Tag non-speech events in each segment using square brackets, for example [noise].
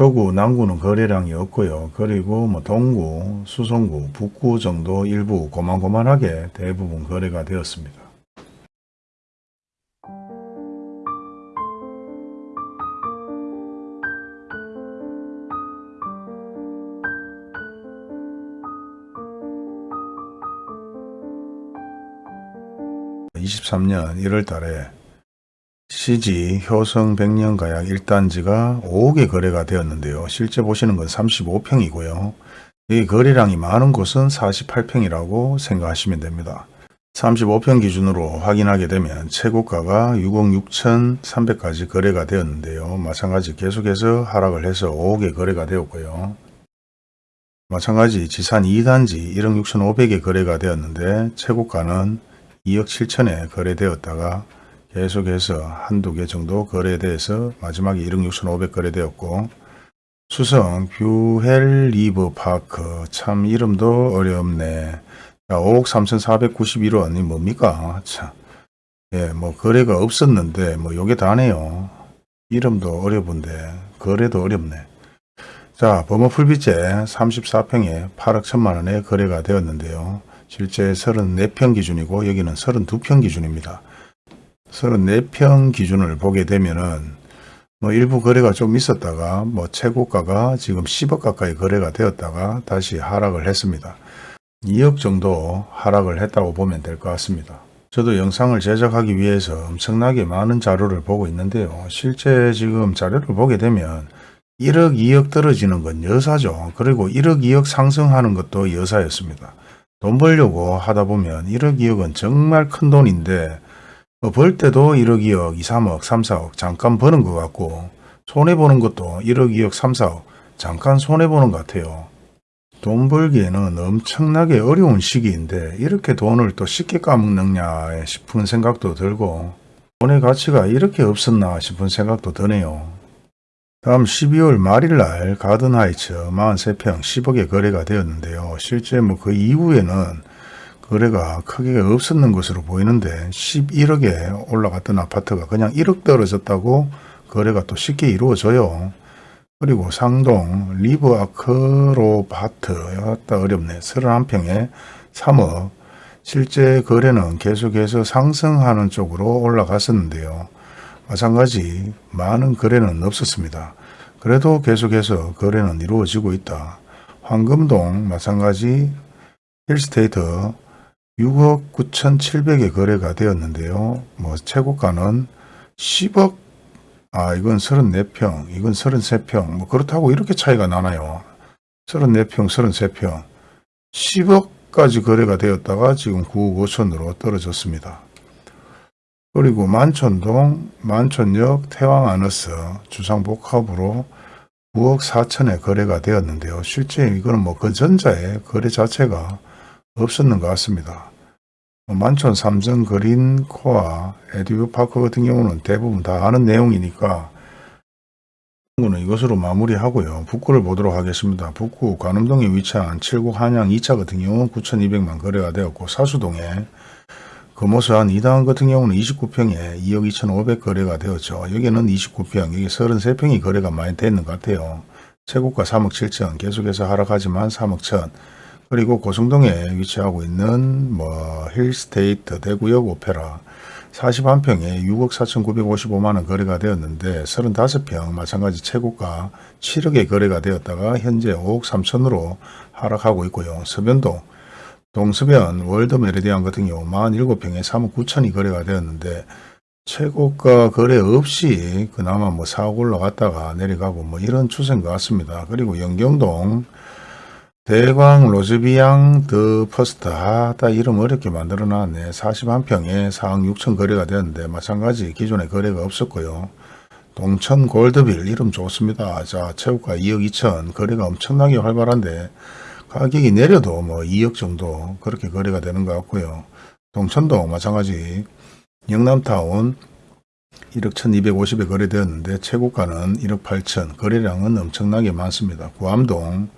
서구, 남구는 거래량이 없고요. 그리고 뭐 동구, 수성구, 북구 정도 일부 고만고만하게 대부분 거래가 되었습니다. (23년 1월 달에) CG 효성 백년가약 1단지가 5개 거래가 되었는데요. 실제 보시는 건 35평이고요. 이 거래량이 많은 곳은 48평이라고 생각하시면 됩니다. 35평 기준으로 확인하게 되면 최고가가 6억 6천3백까지 거래가 되었는데요. 마찬가지 계속해서 하락을 해서 5개 거래가 되었고요. 마찬가지 지산 2단지 1억 6천5백에 거래가 되었는데 최고가는 2억 7천에 거래되었다가 계속해서 한두 개 정도 거래돼서 마지막에 1억 6천5백 거래되었고 수성 뷰웰 리버 파크 참 이름도 어렵네. 자, 5억 3,491원이 뭡니까? 참. 예, 뭐 거래가 없었는데 뭐 요게 다네요. 이름도 어려운데 거래도 어렵네. 자, 범어 풀비체 34평에 8억 1천만 원에 거래가 되었는데요. 실제 34평 기준이고 여기는 32평 기준입니다. 34평 기준을 보게 되면은 뭐 일부 거래가 좀 있었다가 뭐 최고가가 지금 10억 가까이 거래가 되었다가 다시 하락을 했습니다. 2억 정도 하락을 했다고 보면 될 것 같습니다. 저도 영상을 제작하기 위해서 엄청나게 많은 자료를 보고 있는데요. 실제 지금 자료를 보게 되면 1억 2억 떨어지는 건 여사죠. 그리고 1억 2억 상승하는 것도 여사였습니다. 돈 벌려고 하다 보면 1억 2억은 정말 큰 돈인데 뭐 벌 때도 1억 2억 2, 3억 3, 4억 잠깐 버는 것 같고 손해보는 것도 1억 2억 3, 4억 잠깐 손해보는 것 같아요. 돈 벌기에는 엄청나게 어려운 시기인데 이렇게 돈을 또 쉽게 까먹느냐 싶은 생각도 들고 돈의 가치가 이렇게 없었나 싶은 생각도 드네요. 다음 12월 말일 날 가든하이츠 43평 10억에 거래가 되었는데요. 실제 뭐 그 이후에는 거래가 크게 없었는 것으로 보이는데 11억에 올라갔던 아파트가 그냥 1억 떨어졌다고 거래가 또 쉽게 이루어져요. 그리고 상동 리브 아크로바트 왔다 어렵네. 31평에 3억 실제 거래는 계속해서 상승하는 쪽으로 올라갔었는데요. 마찬가지 많은 거래는 없었습니다. 그래도 계속해서 거래는 이루어지고 있다. 황금동 마찬가지 힐스테이트 6억 9,700에 거래가 되었는데요. 뭐 최고가는 10억 아 이건 34평 이건 33평 뭐 그렇다고 이렇게 차이가 나나요. 34평 33평 10억까지 거래가 되었다가 지금 9억 5천으로 떨어졌습니다. 그리고 만촌동 만촌역 태왕아너스 주상복합으로 9억 4천에 거래가 되었는데요. 실제 이거는 뭐 그 전자에 거래 자체가 없었는 것 같습니다. 뭐 만촌 삼성 그린 코아 에듀 파크 같은 경우는 대부분 다 아는 내용이니까 는 이것으로 마무리하고요. 북구를 보도록 하겠습니다. 북구 관음동에 위치한 7구 한양 2차 같은 경우는 9,200만 거래가 되었고 사수동에 금호수한 2당 같은 경우는 29평에 2억 2,500 거래가 되었죠. 여기는 29평, 여기 33평이 거래가 많이 됐는 것 같아요. 최고가 3억 7천, 계속해서 하락하지만 3억 천. 그리고 고성동에 위치하고 있는 뭐 힐스테이트 대구역 오페라 41평에 6억 4,955만원 거래가 되었는데 35평 마찬가지 최고가 7억에 거래가 되었다가 현재 5억 3천으로 하락하고 있고요. 서변동 동서변 월드 메르디앙 같은 경우 47평에 3억 9천이 거래가 되었는데 최고가 거래 없이 그나마 뭐 4억 올라갔다가 내려가고 뭐 이런 추세인 것 같습니다. 그리고 연경동 대광 로즈비앙 더 퍼스트 아따 이름 어렵게 만들어 놨네. 41평에 4억 6천 거래가 되었는데 마찬가지 기존에 거래가 없었고요. 동천 골드빌 이름 좋습니다. 자 최고가 2억 2천. 거래가 엄청나게 활발한데 가격이 내려도 뭐 2억 정도 그렇게 거래가 되는 것 같고요. 동천도 마찬가지. 영남타운 1억 1250에 거래되었는데 최고가는 1억 8천. 거래량은 엄청나게 많습니다. 구암동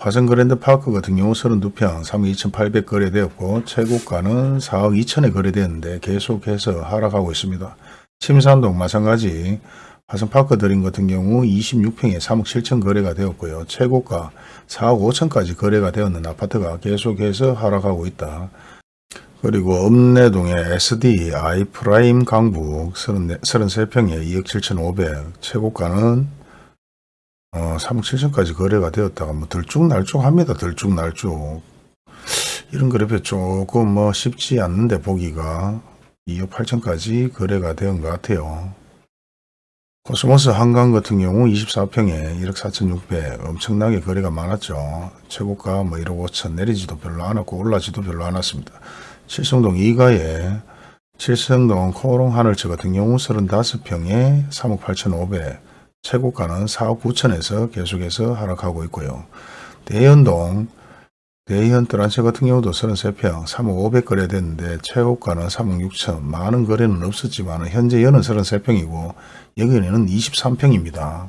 화성 그랜드 파크 같은 경우 32평 3억 2800 거래되었고 최고가는 4억 2천에 거래되었는데 계속해서 하락하고 있습니다. 침산동 마찬가지 화성 파크 드림 같은 경우 26평에 3억 7천 거래가 되었고요. 최고가 4억 5천까지 거래가 되었는 아파트가 계속해서 하락하고 있다. 그리고 읍내동의 SD 아이프라임 강북 33평에 2억 7천5백 최고가는 어, 3억 7천까지 거래가 되었다가 뭐 들쭉날쭉 합니다. 들쭉날쭉 이런 그래프 조금 뭐 쉽지 않는데 보기가 2억 8천까지 거래가 된것 같아요. 코스모스 한강 같은 경우 24평에 1억 4천6백 엄청나게 거래가 많았죠. 최고가 뭐 1억 5천 내리지도 별로 않았고 올라지도 별로 않았습니다. 칠성동 2가에 칠성동 코오롱 하늘채 같은 경우 35평에 3억 8천5백 최고가는 4억 9천에서 계속해서 하락하고 있고요. 대연동 대현 뜰한채 같은 경우도 33평 3억 5백 거래됐는데 최고가는 3억 6천 많은 거래는 없었지만 현재 연은 33평이고 여기는 23평입니다.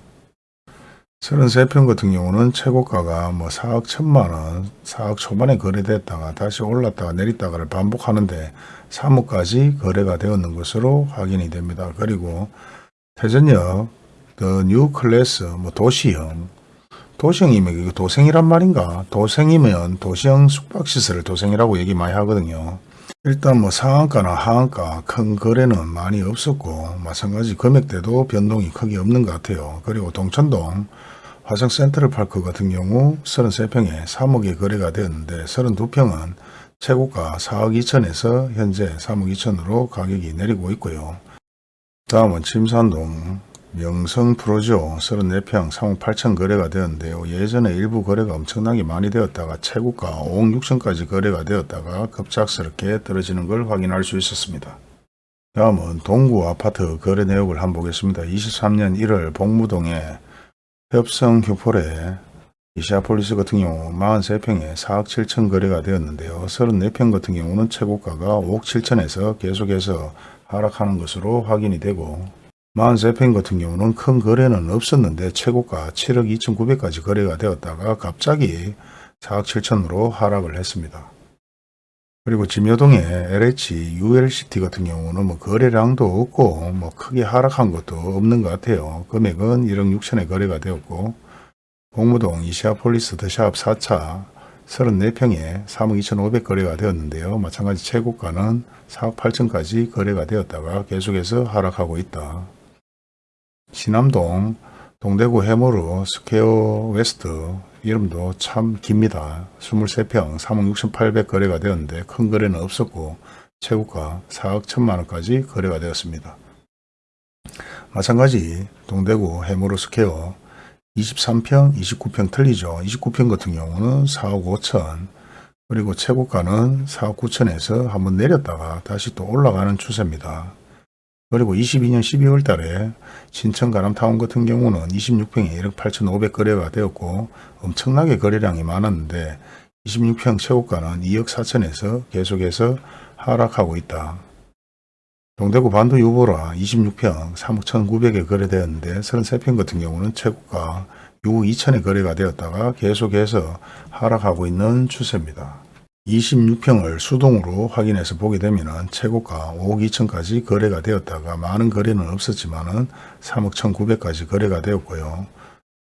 33평 같은 경우는 최고가가 뭐 4억 1천만원 4억 초반에 거래됐다가 다시 올랐다가 내렸다가를 반복하는데 3억까지 거래가 되었는 것으로 확인이 됩니다. 그리고 태전역 더 뉴 클래스 뭐 도시형 도시형이면 이거 도생이란 말인가? 도생이면 도시형 숙박시설을 도생이라고 얘기 많이 하거든요. 일단 뭐 상한가나 하한가 큰 거래는 많이 없었고 마찬가지 금액대도 변동이 크게 없는 것 같아요. 그리고 동천동 화성 센트럴파크 같은 경우 33평에 3억에 거래가 되었는데 32평은 최고가 4억 2천에서 현재 3억 2천으로 가격이 내리고 있고요. 다음은 침산동 명성 프로죠. 34평 3억 8천 거래가 되었는데요. 예전에 일부 거래가 엄청나게 많이 되었다가 최고가 5억 6천까지 거래가 되었다가 급작스럽게 떨어지는 걸 확인할 수 있었습니다. 다음은 동구 아파트 거래 내역을 한번 보겠습니다. 23년 1월 복무동에 협성 휴폴에 이시아폴리스 같은 경우 43평에 4억 7천 거래가 되었는데요. 34평 같은 경우는 최고가가 5억 7천에서 계속해서 하락하는 것으로 확인이 되고 43평 같은 경우는 큰 거래는 없었는데 최고가 7억 2천9백까지 거래가 되었다가 갑자기 4억 7천으로 하락을 했습니다. 그리고 진여동의 LH ULCT 같은 경우는 뭐 거래량도 없고 뭐 크게 하락한 것도 없는 것 같아요. 금액은 1억 6천에 거래가 되었고 공무동 이시아폴리스 더샵 4차 34평에 3억 2천5백 거래가 되었는데요. 마찬가지 최고가는 4억 8천까지 거래가 되었다가 계속해서 하락하고 있다. 신암동 동대구 해모로 스퀘어 웨스트 이름도 참 깁니다. 23평 3억 6,800 거래가 되었는데 큰 거래는 없었고 최고가 4억 1천만원까지 거래가 되었습니다. 마찬가지 동대구 해모로 스퀘어 23평 29평 틀리죠. 29평 같은 경우는 4억 5천 그리고 최고가는 4억 9천에서 한번 내렸다가 다시 또 올라가는 추세입니다. 그리고 22년 12월 달에 신천 가람타운 같은 경우는 26평에 1억 8천5백 거래가 되었고 엄청나게 거래량이 많았는데 26평 최고가는 2억 4천에서 계속해서 하락하고 있다. 동대구 반도 유보라 26평 3억 1,900에 거래되었는데 33평 같은 경우는 최고가 6억 2천에 거래가 되었다가 계속해서 하락하고 있는 추세입니다. 26평을 수동으로 확인해서 보게 되면 최고가 5억 2천까지 거래가 되었다가 많은 거래는 없었지만 3억 1,900까지 거래가 되었고요.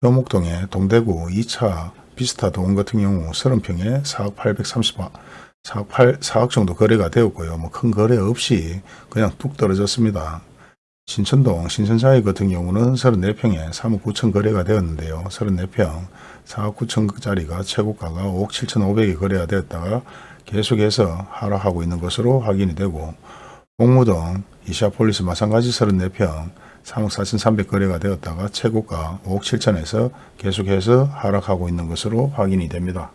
효목동의 동대구 2차 비스타 동 같은 경우 30평에 4억 830만 4억, 8, 4억 정도 거래가 되었고요. 뭐 큰 거래 없이 그냥 뚝 떨어졌습니다. 신천동 신천사회 같은 경우는 34평에 3억 9천 거래가 되었는데요. 34평 4억 9천짜리가 최고가가 5억 7천5백에 거래가 되었다가 계속해서 하락하고 있는 것으로 확인이 되고 공무동 이시아폴리스 마찬가지 34평 3억 4천3백 거래가 되었다가 최고가 5억 7천에서 계속해서 하락하고 있는 것으로 확인이 됩니다.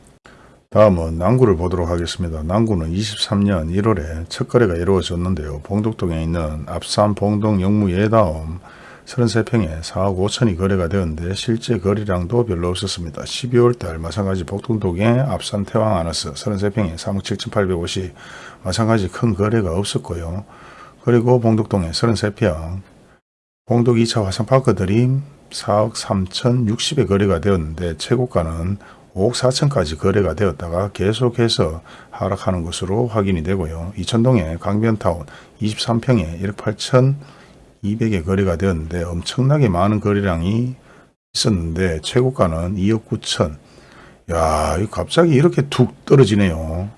다음은 남구를 보도록 하겠습니다. 남구는 23년 1월에 첫 거래가 이루어졌는데요. 봉독동에 있는 앞산 봉동 영무 예다움 33평에 4억 5천이 거래가 되었는데 실제 거래량도 별로 없었습니다. 12월달 마찬가지 복동동의 앞산 태왕 아너스 33평에 3억 7천8백오십 마찬가지 큰 거래가 없었고요. 그리고 봉독동에 33평 봉독 2차 화성파크 드림 4억 3천 60에 거래가 되었는데 최고가는 5억 4천까지 거래가 되었다가 계속해서 하락하는 것으로 확인이 되고요. 이천동의 강변타운 23평에 1억 8천 200에 거래가 되었는데 엄청나게 많은 거래량이 있었는데 최고가는 2억 9천. 야, 이 갑자기 이렇게 툭 떨어지네요.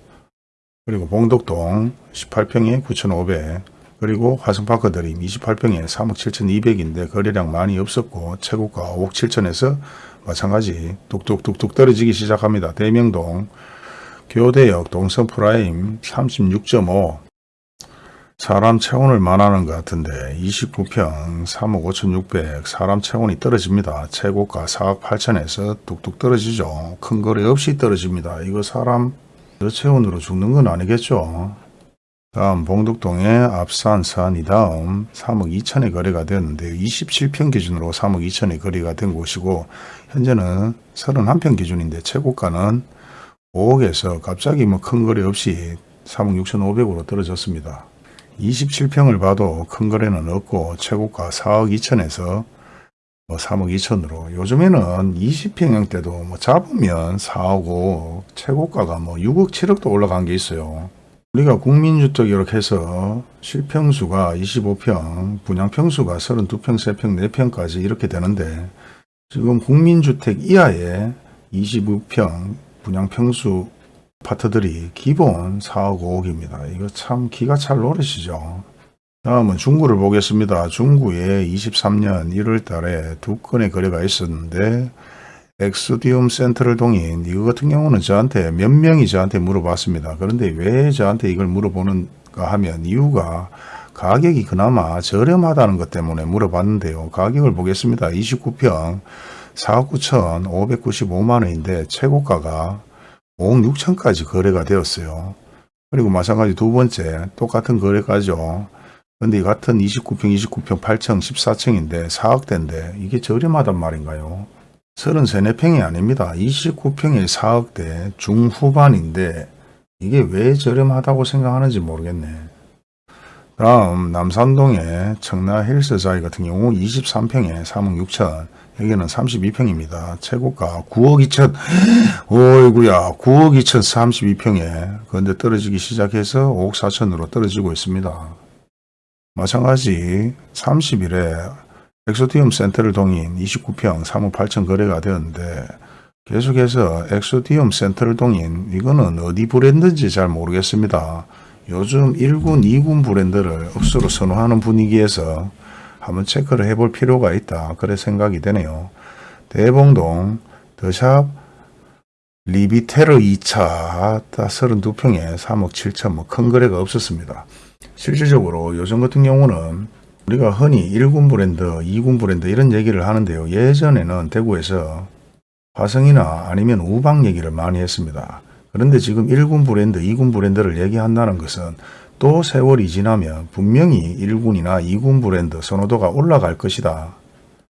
그리고 봉덕동 18평에 9,500. 그리고 화성파크 드림 28평에 3억 7,200인데 거래량 많이 없었고 최고가 5억 7천에서 마찬가지 뚝뚝뚝뚝 떨어지기 시작합니다. 대명동 교대역 동선 프라임 36.5 사람 체온을 말하는 것 같은데 29평 3억 5,600 사람 체온이 떨어집니다. 최고가 4억 8천에서 뚝뚝 떨어지죠. 큰 거래 없이 떨어집니다. 이거 사람 저체온으로 죽는 건 아니겠죠. 다음 봉덕동의 앞산 산이 다음 3억 2천에 거래가 되었는데 27평 기준으로 3억 2천에 거래가 된 곳이고 현재는 31평 기준인데 최고가는 5억에서 갑자기 뭐 큰 거래 없이 3억 6천5백으로 떨어졌습니다. 27평을 봐도 큰 거래는 없고 최고가 4억 2천에서 뭐 3억 2천으로 요즘에는 20평형대도 뭐 잡으면 4억 5억 최고가가 뭐 6억 7억도 올라간 게 있어요. 우리가 국민주택 이렇게 해서 실평수가 25평, 분양평수가 32평, 3평, 4평까지 이렇게 되는데 지금 국민주택 이하의 25평 분양평수 아파트들이 기본 4억 5억입니다. 이거 참 기가 찰 노릇이죠. 다음은 중구를 보겠습니다. 중구에 23년 1월 달에 두 건의 거래가 있었는데 엑스디움 센터를 동인 이거 같은 경우는 저한테 몇 명이 저한테 물어봤습니다. 그런데 왜 저한테 이걸 물어보는가 하면 이유가 가격이 그나마 저렴하다는 것 때문에 물어봤는데요. 가격을 보겠습니다. 29평 4억 9천 595만 원인데 최고가가 5억 6천까지 거래가 되었어요. 그리고 마찬가지 두 번째 똑같은 거래가죠. 근데 이 같은 29평 29평 8층 14층인데 4억대인데 이게 저렴하단 말인가요? 33, 4평이 아닙니다. 29평에 4억대 중후반인데 이게 왜 저렴하다고 생각하는지 모르겠네. 다음 남산동의 청라 헬스자이 같은 경우 23평에 3억 6천 여기는 32평입니다. 최고가 9억 2천 [gasps] 어이구야 9억 2천 32평에 그런데 떨어지기 시작해서 5억 4천으로 떨어지고 있습니다. 마찬가지 30일에 엑소디움 센터를 동인 29평 3억 8천 거래가 되었는데 계속해서 엑소디움 센트럴 동인 이거는 어디 브랜드인지 잘 모르겠습니다. 요즘 1군, 2군 브랜드를 억수로 선호하는 분위기에서 한번 체크를 해볼 필요가 있다. 그래 생각이 되네요. 대봉동 더샵 리비테르 2차 32평에 3억 7천 뭐 큰 거래가 없었습니다. 실질적으로 요즘 같은 경우는 우리가 흔히 1군 브랜드, 2군 브랜드 이런 얘기를 하는데요. 예전에는 대구에서 화성이나 아니면 우방 얘기를 많이 했습니다. 그런데 지금 1군 브랜드, 2군 브랜드를 얘기한다는 것은 또 세월이 지나면 분명히 1군이나 2군 브랜드 선호도가 올라갈 것이다.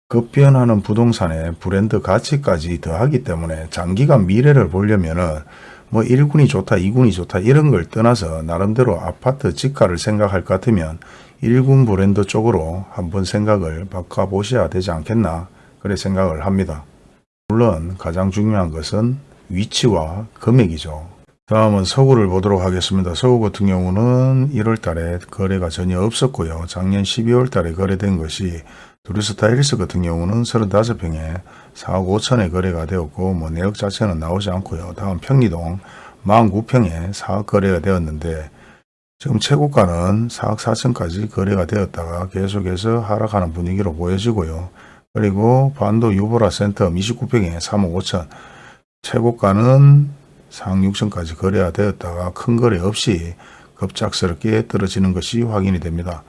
급변하는 부동산의 브랜드 가치까지 더하기 때문에 장기간 미래를 보려면은 뭐 1군이 좋다, 2군이 좋다 이런 걸 떠나서 나름대로 아파트 집가를 생각할 것 같으면 1군 브랜드 쪽으로 한번 생각을 바꿔보셔야 되지 않겠나 그래 생각을 합니다. 물론 가장 중요한 것은 위치와 금액이죠. 다음은 서구를 보도록 하겠습니다. 서구 같은 경우는 1월 달에 거래가 전혀 없었고요. 작년 12월 달에 거래된 것이 두리스타 일스 같은 경우는 35평에 4억 5천에 거래가 되었고 뭐 내역 자체는 나오지 않고요. 다음 평리동 49평에 4억 거래가 되었는데 지금 최고가는 4억 4천까지 거래가 되었다가 계속해서 하락하는 분위기로 보여지고요. 그리고 반도 유보라 센터 29평에 3억 5천 최고가는 4억 6천까지 거래가 되었다가 큰 거래 없이 급작스럽게 떨어지는 것이 확인이 됩니다.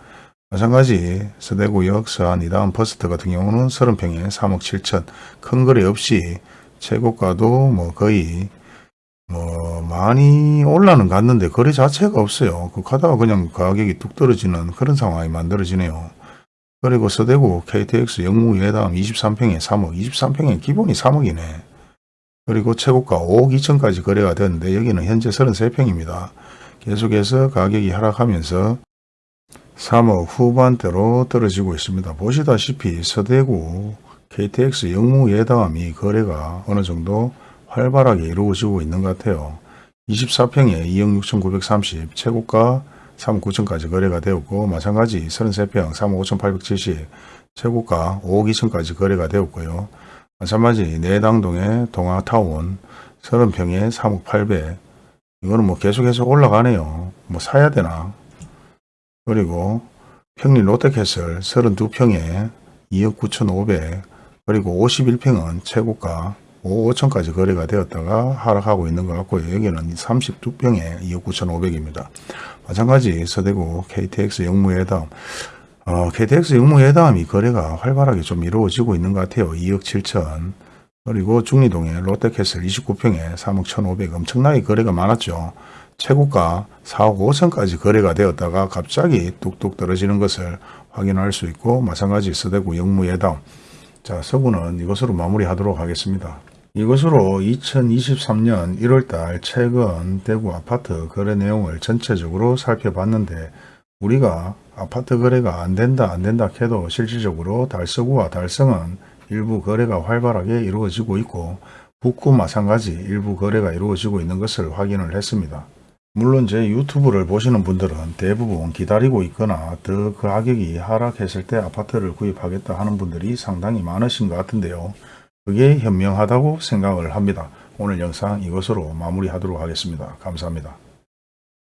마찬가지 서대구역 서한 이다음 퍼스트 같은 경우는 30평에 3억 7천 큰 거래 없이 최고가도 뭐 거의 뭐 많이 올라는 갔는데 거래 자체가 없어요. 그 가다가 그냥 가격이 뚝 떨어지는 그런 상황이 만들어지네요. 그리고 서대구 KTX 영무 예담 23평에 3억 23평에 기본이 3억이네. 그리고 최고가 5억 2천까지 거래가 됐는데 여기는 현재 33평입니다. 계속해서 가격이 하락하면서 3억 후반대로 떨어지고 있습니다. 보시다시피 서대구 KTX 영무 예담이 거래가 어느 정도 활발하게 이루어지고 있는 것 같아요. 24평에 2억 6,930 최고가 3억 9천까지 거래가 되었고 마찬가지 33평 3억 5,870 최고가 5억 2천까지 거래가 되었고요. 마찬가지 내당동의 동아타운 30평에 3억 800 이거는 뭐 계속해서 올라가네요. 뭐 사야 되나? 그리고 평리 롯데캐슬 32평에 2억 9,500 그리고 51평은 최고가 5억 5천까지 거래가 되었다가 하락하고 있는 것 같고요. 여기는 32평에 2억 9,500입니다. 마찬가지 서대구 KTX 영무회담 어, KTX 영무회담이 거래가 활발하게 좀 이루어지고 있는 것 같아요. 2억 7천 그리고 중리동의 롯데캐슬 29평에 3억 1,500 엄청나게 거래가 많았죠. 최고가 4억 5천까지 거래가 되었다가 갑자기 뚝뚝 떨어지는 것을 확인할 수 있고 마찬가지 서대구 영무예담 자 서구는 이것으로 마무리하도록 하겠습니다. 이것으로 2023년 1월달 최근 대구 아파트 거래 내용을 전체적으로 살펴봤는데 우리가 아파트 거래가 안 된다 안 된다 해도 실질적으로 달서구와 달성은 일부 거래가 활발하게 이루어지고 있고 북구 마찬가지 일부 거래가 이루어지고 있는 것을 확인을 했습니다. 물론 제 유튜브를 보시는 분들은 대부분 기다리고 있거나 더그 가격이 하락했을 때 아파트를 구입하겠다 하는 분들이 상당히 많으신 것 같은데요. 그게 현명하다고 생각을 합니다. 오늘 영상 이것으로 마무리하도록 하겠습니다. 감사합니다.